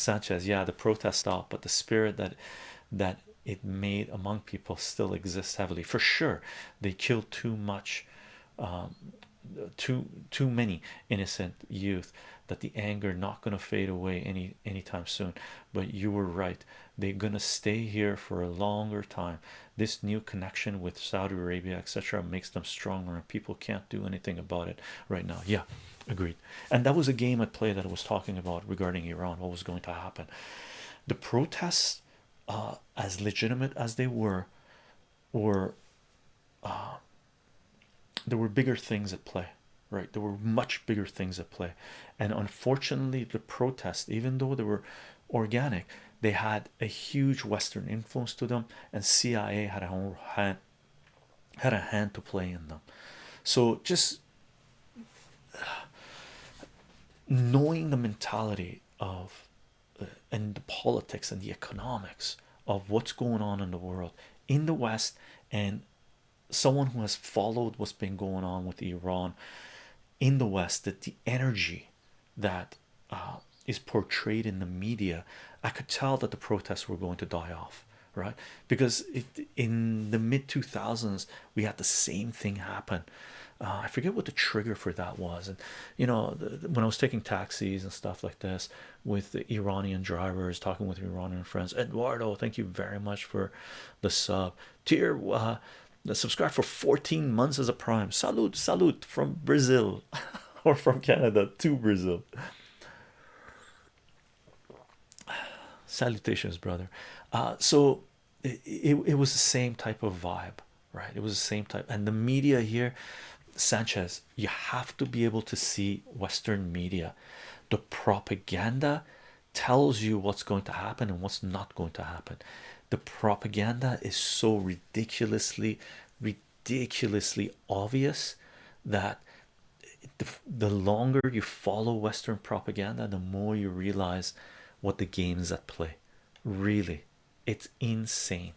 Sanchez, yeah, the protest stopped, but the spirit that that it made among people still exists heavily for sure. They killed too much, um, too too many innocent youth that the anger not going to fade away any anytime soon. But you were right; they're going to stay here for a longer time. This new connection with Saudi Arabia, etc., makes them stronger, and people can't do anything about it right now. Yeah, agreed. And that was a game at play that I was talking about regarding Iran. What was going to happen? The protests, uh, as legitimate as they were, were uh, there were bigger things at play right there were much bigger things at play and unfortunately the protests even though they were organic they had a huge western influence to them and cia had a hand had a hand to play in them so just knowing the mentality of uh, and the politics and the economics of what's going on in the world in the west and someone who has followed what's been going on with Iran in the West, that the energy that uh, is portrayed in the media, I could tell that the protests were going to die off, right? Because it, in the mid 2000s, we had the same thing happen. Uh, I forget what the trigger for that was, and you know, the, when I was taking taxis and stuff like this with the Iranian drivers, talking with Iranian friends, Eduardo, thank you very much for the sub. Tier, uh, subscribe for 14 months as a prime. Salute, salute from Brazil or from Canada to Brazil. Salutations, brother. Uh, so it, it, it was the same type of vibe, right? It was the same type, and the media here, Sanchez, you have to be able to see Western media. The propaganda tells you what's going to happen and what's not going to happen. The propaganda is so ridiculously, ridiculously obvious that the, the longer you follow Western propaganda, the more you realize what the game is at play. Really, it's insane.